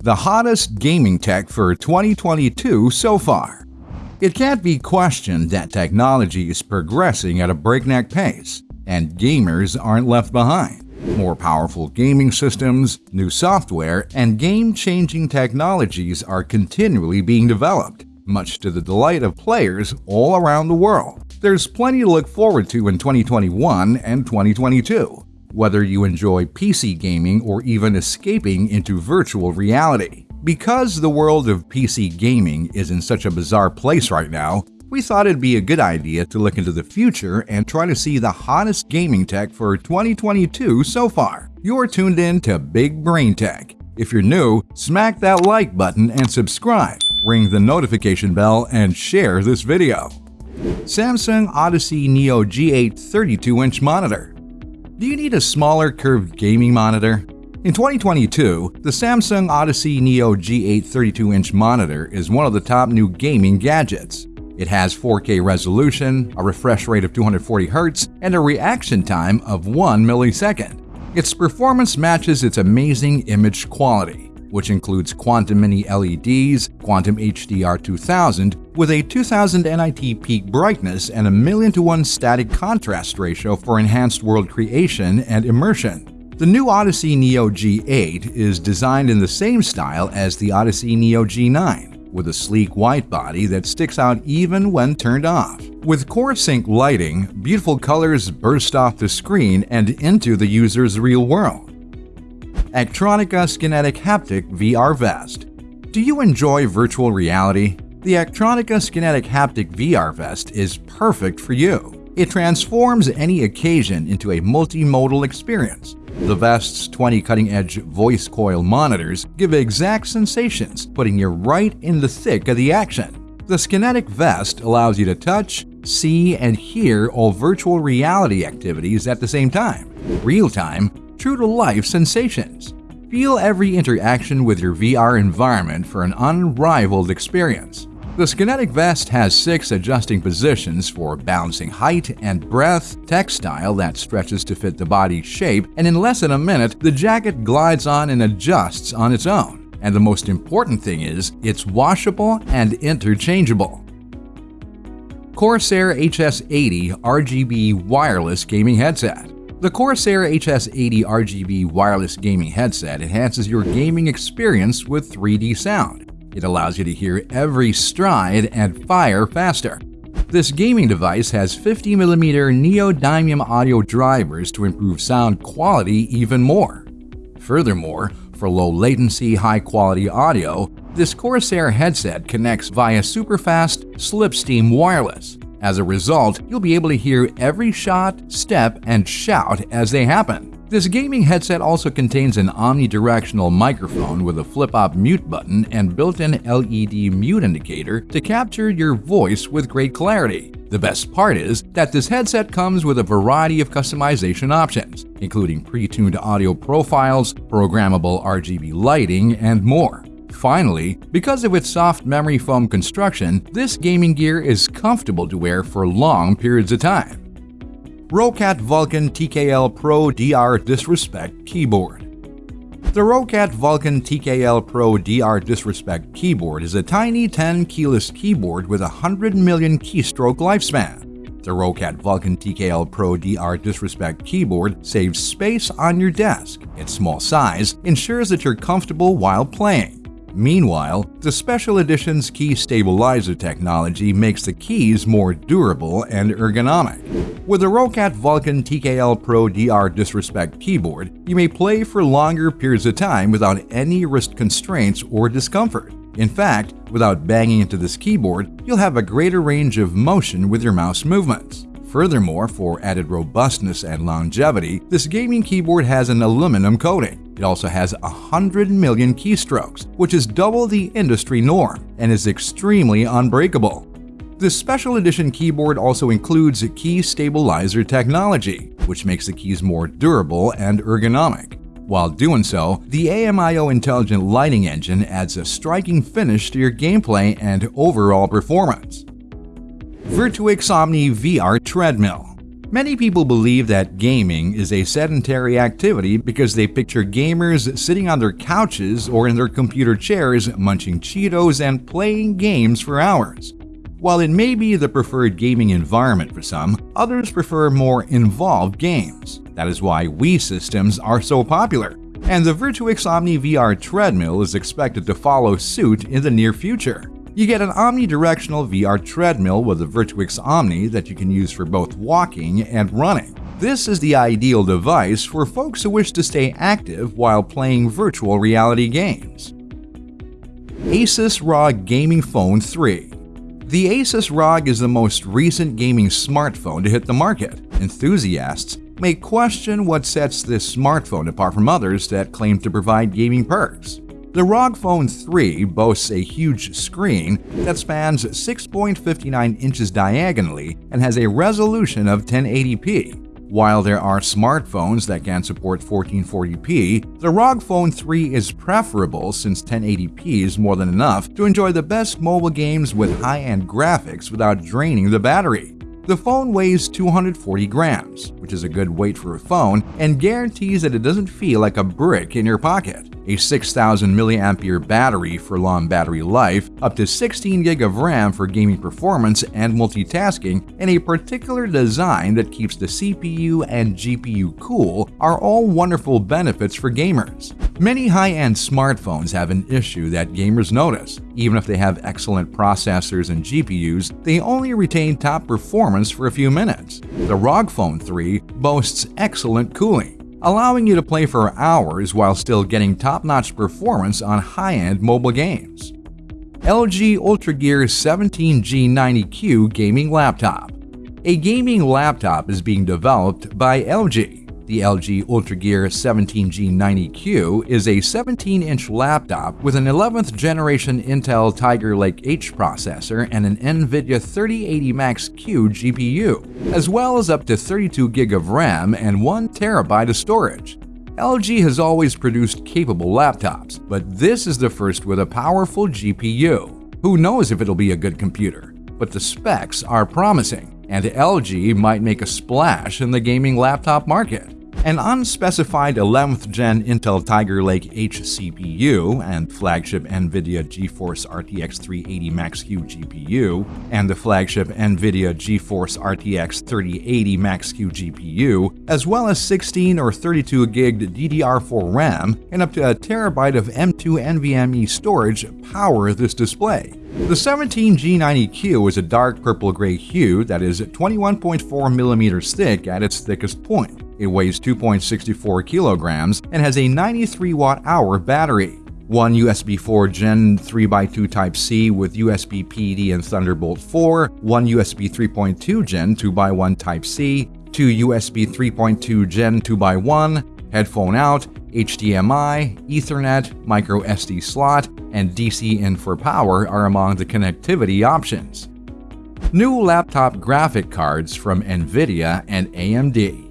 the hottest gaming tech for 2022 so far. It can't be questioned that technology is progressing at a breakneck pace, and gamers aren't left behind. More powerful gaming systems, new software, and game-changing technologies are continually being developed, much to the delight of players all around the world. There's plenty to look forward to in 2021 and 2022, whether you enjoy PC gaming or even escaping into virtual reality. Because the world of PC gaming is in such a bizarre place right now, we thought it'd be a good idea to look into the future and try to see the hottest gaming tech for 2022 so far. You're tuned in to Big Brain Tech. If you're new, smack that like button and subscribe, ring the notification bell, and share this video. Samsung Odyssey Neo G8 32-inch monitor. Do you need a smaller curved gaming monitor? In 2022, the Samsung Odyssey Neo G8 32-inch monitor is one of the top new gaming gadgets. It has 4K resolution, a refresh rate of 240Hz, and a reaction time of 1 millisecond. Its performance matches its amazing image quality, which includes Quantum Mini LEDs, Quantum HDR 2000, with a 2000 nit peak brightness and a million to one static contrast ratio for enhanced world creation and immersion. The new Odyssey Neo G8 is designed in the same style as the Odyssey Neo G9, with a sleek white body that sticks out even when turned off. With Core Sync lighting, beautiful colors burst off the screen and into the user's real world. Actronika Skinetic Haptic VR Vest Do you enjoy virtual reality? The Actronika Skinetic Haptic VR Vest is perfect for you. It transforms any occasion into a multimodal experience. The vest's 20 cutting-edge voice coil monitors give exact sensations, putting you right in the thick of the action. The Skinetic vest allows you to touch, see, and hear all virtual reality activities at the same time. Real-time, true-to-life sensations. Feel every interaction with your VR environment for an unrivaled experience. The Skinetic vest has six adjusting positions for balancing height and breadth, textile that stretches to fit the body's shape, and in less than a minute, the jacket glides on and adjusts on its own. And the most important thing is, it's washable and interchangeable. Corsair HS80 RGB Wireless Gaming Headset the Corsair HS80 RGB wireless gaming headset enhances your gaming experience with 3D sound. It allows you to hear every stride and fire faster. This gaming device has 50mm neodymium audio drivers to improve sound quality even more. Furthermore, for low latency, high quality audio, this Corsair headset connects via superfast slipstream wireless. As a result, you'll be able to hear every shot, step, and shout as they happen. This gaming headset also contains an omnidirectional microphone with a flip-up mute button and built-in LED mute indicator to capture your voice with great clarity. The best part is that this headset comes with a variety of customization options, including pre-tuned audio profiles, programmable RGB lighting, and more. Finally, because of its soft memory foam construction, this gaming gear is comfortable to wear for long periods of time. Roccat Vulcan TKL Pro DR Disrespect Keyboard The Roccat Vulcan TKL Pro DR Disrespect keyboard is a tiny 10 keyless keyboard with a 100 million keystroke lifespan. The Roccat Vulcan TKL Pro DR Disrespect keyboard saves space on your desk. Its small size ensures that you're comfortable while playing. Meanwhile, the Special Edition's key stabilizer technology makes the keys more durable and ergonomic. With the Roccat Vulcan TKL Pro DR Disrespect keyboard, you may play for longer periods of time without any wrist constraints or discomfort. In fact, without banging into this keyboard, you'll have a greater range of motion with your mouse movements. Furthermore, for added robustness and longevity, this gaming keyboard has an aluminum coating. It also has 100 million keystrokes, which is double the industry norm and is extremely unbreakable. This special edition keyboard also includes key stabilizer technology, which makes the keys more durable and ergonomic. While doing so, the AIMO intelligent lighting engine adds a striking finish to your gameplay and overall performance. Virtuix Omni VR Treadmill Many people believe that gaming is a sedentary activity because they picture gamers sitting on their couches or in their computer chairs munching Cheetos and playing games for hours. While it may be the preferred gaming environment for some, others prefer more involved games. That is why Wii systems are so popular. And the Virtuix Omni VR treadmill is expected to follow suit in the near future. You get an omnidirectional VR treadmill with a Virtuix Omni that you can use for both walking and running. This is the ideal device for folks who wish to stay active while playing virtual reality games. Asus ROG Gaming Phone 3 The Asus ROG is the most recent gaming smartphone to hit the market. Enthusiasts may question what sets this smartphone apart from others that claim to provide gaming perks. The ROG Phone 3 boasts a huge screen that spans 6.59 inches diagonally and has a resolution of 1080p. While there are smartphones that can support 1440p, the ROG Phone 3 is preferable since 1080p is more than enough to enjoy the best mobile games with high-end graphics without draining the battery. The phone weighs 240 grams, which is a good weight for a phone, and guarantees that it doesn't feel like a brick in your pocket. A 6000 mAh battery for long battery life, up to 16 GB of RAM for gaming performance and multitasking, and a particular design that keeps the CPU and GPU cool are all wonderful benefits for gamers. Many high-end smartphones have an issue that gamers notice. Even if they have excellent processors and GPUs, they only retain top performance for a few minutes. The ROG Phone 3 boasts excellent cooling, allowing you to play for hours while still getting top-notch performance on high-end mobile games. LG UltraGear 17G90Q Gaming Laptop A gaming laptop is being developed by LG. The LG UltraGear 17G90Q is a 17-inch laptop with an 11th generation Intel Tiger Lake H processor and an NVIDIA 3080 Max-Q GPU, as well as up to 32 GB of RAM and 1 TB of storage. LG has always produced capable laptops, but this is the first with a powerful GPU. Who knows if it'll be a good computer? But the specs are promising, and LG might make a splash in the gaming laptop market. An unspecified 11th gen Intel Tiger Lake H CPU and flagship NVIDIA GeForce RTX 380 Max-Q GPU and the flagship NVIDIA GeForce RTX 3080 Max-Q GPU, as well as 16 or 32 gig DDR4 RAM and up to a terabyte of M2 NVMe storage power this display. The 17G90Q is a dark purple-gray hue that is 21.4 millimeters thick at its thickest point. It weighs 2.64 kilograms and has a 93 watt-hour battery. One USB 4 Gen 3x2 Type-C with USB PD and Thunderbolt 4, one USB 3.2 Gen 2x1 Type-C, two USB 3.2 Gen 2x1, headphone out, HDMI, Ethernet, micro SD slot, and DC in for power are among the connectivity options. New laptop graphic cards from NVIDIA and AMD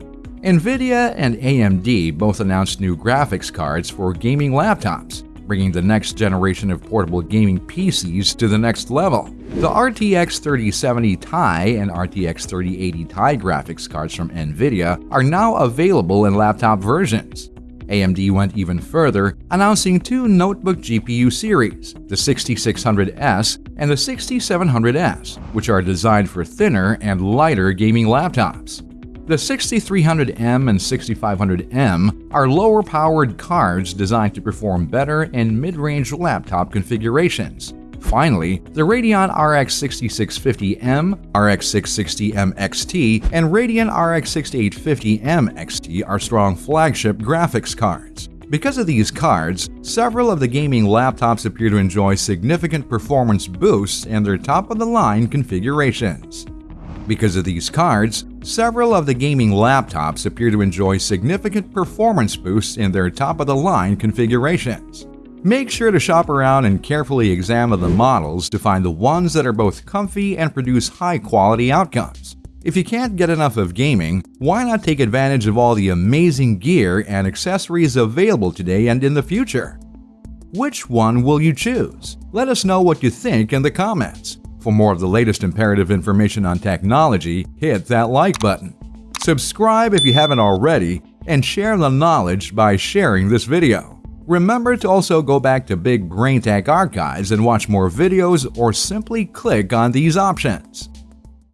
NVIDIA and AMD both announced new graphics cards for gaming laptops, bringing the next generation of portable gaming PCs to the next level. The RTX 3070 Ti and RTX 3080 Ti graphics cards from NVIDIA are now available in laptop versions. AMD went even further, announcing two notebook GPU series, the 6600S and the 6700S, which are designed for thinner and lighter gaming laptops. The 6300M and 6500M are lower-powered cards designed to perform better in mid-range laptop configurations. Finally, the Radeon RX 6650M, RX 660M XT, and Radeon RX 6850M XT are strong flagship graphics cards. Because of these cards, several of the gaming laptops appear to enjoy significant performance boosts in their top-of-the-line configurations. Because of these cards, Several of the gaming laptops appear to enjoy significant performance boosts in their top-of-the-line configurations. Make sure to shop around and carefully examine the models to find the ones that are both comfy and produce high-quality outcomes. If you can't get enough of gaming, why not take advantage of all the amazing gear and accessories available today and in the future? Which one will you choose? Let us know what you think in the comments. For more of the latest imperative information on technology, hit that like button. Subscribe if you haven't already, and share the knowledge by sharing this video. Remember to also go back to Big Brain Tech archives and watch more videos or simply click on these options.